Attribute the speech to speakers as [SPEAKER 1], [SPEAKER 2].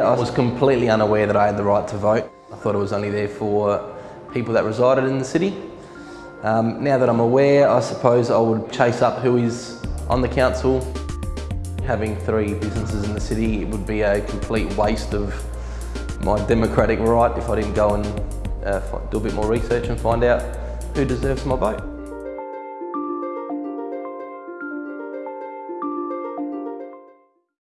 [SPEAKER 1] I was completely unaware that I had the right to vote. I thought it was only there for people that resided in the city. Um, now that I'm aware, I suppose I would chase up who is on the council. Having three businesses in the city it would be a complete waste of my democratic right if I didn't go and uh, do a bit more research and find out who deserves my vote.